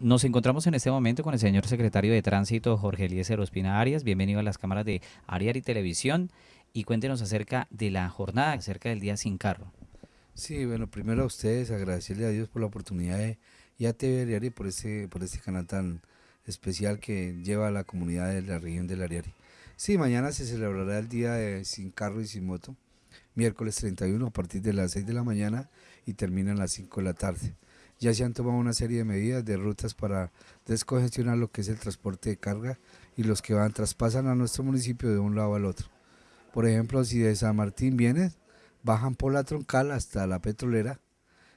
Nos encontramos en este momento con el señor secretario de Tránsito, Jorge Eliezer Ospina Arias. Bienvenido a las cámaras de Ariari Televisión y cuéntenos acerca de la jornada, acerca del Día Sin Carro. Sí, bueno, primero a ustedes agradecerle a Dios por la oportunidad de, y a TV Ariari por este, por este canal tan especial que lleva a la comunidad de la región del Ariari. Sí, mañana se celebrará el Día de Sin Carro y Sin Moto, miércoles 31 a partir de las 6 de la mañana y termina a las 5 de la tarde ya se han tomado una serie de medidas de rutas para descongestionar lo que es el transporte de carga y los que van traspasan a nuestro municipio de un lado al otro. Por ejemplo, si de San Martín vienen, bajan por la troncal hasta la petrolera,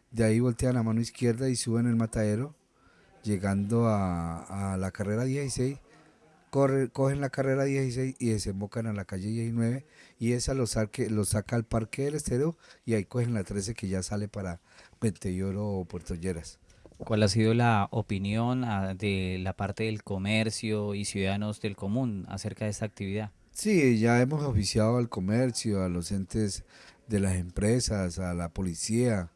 de ahí voltean a mano izquierda y suben el matadero, llegando a, a la carrera 16 cogen la carrera 16 y desembocan a la calle 19 y esa los, saca al parque del estero y ahí cogen la 13 que ya sale para Pentelloro o Puerto Lleras. ¿Cuál ha sido la opinión ah, de la parte del comercio y ciudadanos del común acerca de esta actividad? Sí, ya hemos oficiado al comercio, a los entes de las empresas, a la policía,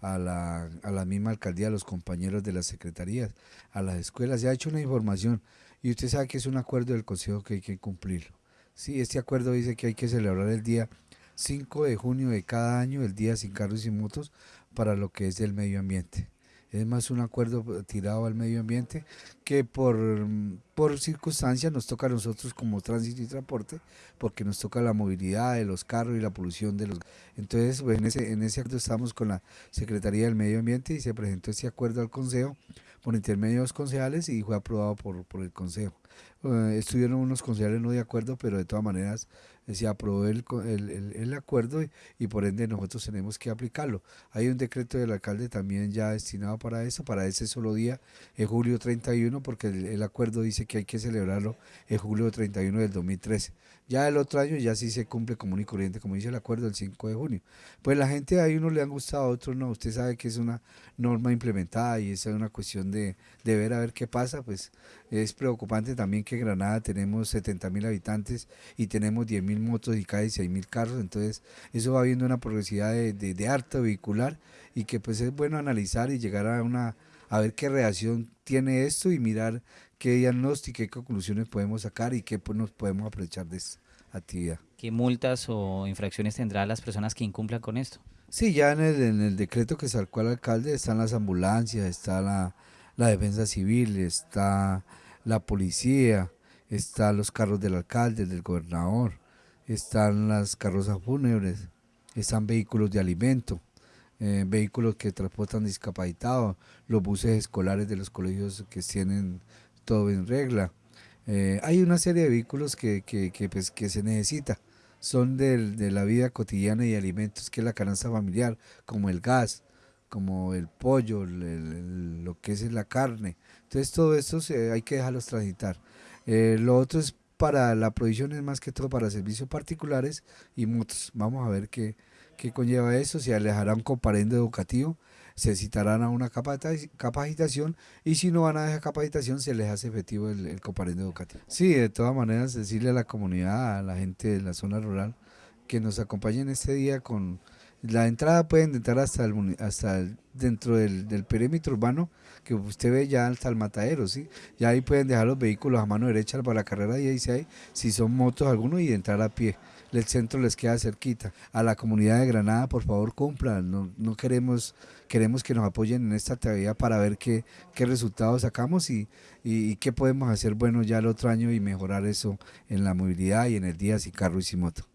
a la, a la misma alcaldía, a los compañeros de las secretarías, a las escuelas. Ya ha hecho una información y usted sabe que es un acuerdo del Consejo que hay que cumplirlo. Sí, este acuerdo dice que hay que celebrar el día 5 de junio de cada año, el día sin carros y motos, para lo que es el medio ambiente. Es más un acuerdo tirado al medio ambiente que por, por circunstancias nos toca a nosotros como tránsito y transporte, porque nos toca la movilidad de los carros y la polución de los... Entonces, pues, en, ese, en ese acuerdo estamos con la Secretaría del Medio Ambiente y se presentó ese acuerdo al Consejo por intermedio de los concejales y fue aprobado por, por el Consejo. Eh, estuvieron unos concejales no de acuerdo, pero de todas maneras eh, se aprobó el, el, el, acuerdo y, por ende nosotros tenemos que aplicarlo. Hay un decreto del alcalde también ya destinado para eso, para ese solo día, en julio 31, porque el, acuerdo dice que hay que celebrarlo en julio 31 del 2013. Ya el otro año ya sí se cumple común y corriente, como dice el acuerdo, el 5 de junio. Pues la gente a uno le han gustado, a otros no. Usted sabe que es una norma implementada y esa es una cuestión de, de ver a ver qué pasa, pues es preocupante también que en Granada tenemos 70 mil habitantes y tenemos 10 mil motos y casi 6 mil carros, entonces eso va viendo una progresividad de, de, harto vehicular y que pues es bueno analizar y llegar a una a ver qué reacción tiene esto y mirar qué diagnóstico, qué conclusiones podemos sacar y qué pues, nos podemos aprovechar de esta actividad. ¿Qué multas o infracciones tendrán las personas que incumplan con esto? Sí, ya en el, en el decreto que sacó el alcalde están las ambulancias, está la, la defensa civil, está la policía, están los carros del alcalde, del gobernador, están las carrozas fúnebres, están vehículos de alimento, eh, vehículos que transportan discapacitados, los buses escolares de los colegios que tienen todo en regla. Eh, hay una serie de vehículos que, que, pues, que se necesita, son de la vida cotidiana y alimentos, que es la canasta familiar, como el gas, como el pollo, lo que es la carne. Entonces todo esto hay que dejarlos transitar. Eh, lo otro es para la provisión, es más que todo para servicios particulares y motos. Vamos a ver qué, qué conlleva eso, se alejará un comparendo educativo, se citarán a una capacitación y si no van a esa capacitación se les hace efectivo el, el comparendo educativo. Sí, de todas maneras decirle a la comunidad, a la gente de la zona rural, que nos acompañen este día con la entrada pueden entrar hasta el, hasta dentro del, perímetro urbano que usted ve ya hasta el matadero, ¿sí? Ya ahí pueden dejar los vehículos a mano derecha para la carrera 16, si son motos algunos, y entrar a pie. El centro les queda cerquita. A la comunidad de Granada, por favor, cumplan. No, no queremos, queremos que nos apoyen en esta actividad para ver qué, qué resultados sacamos y, y, qué podemos hacer bueno ya el otro año y mejorar eso en la movilidad y en el día sin carro y sin moto.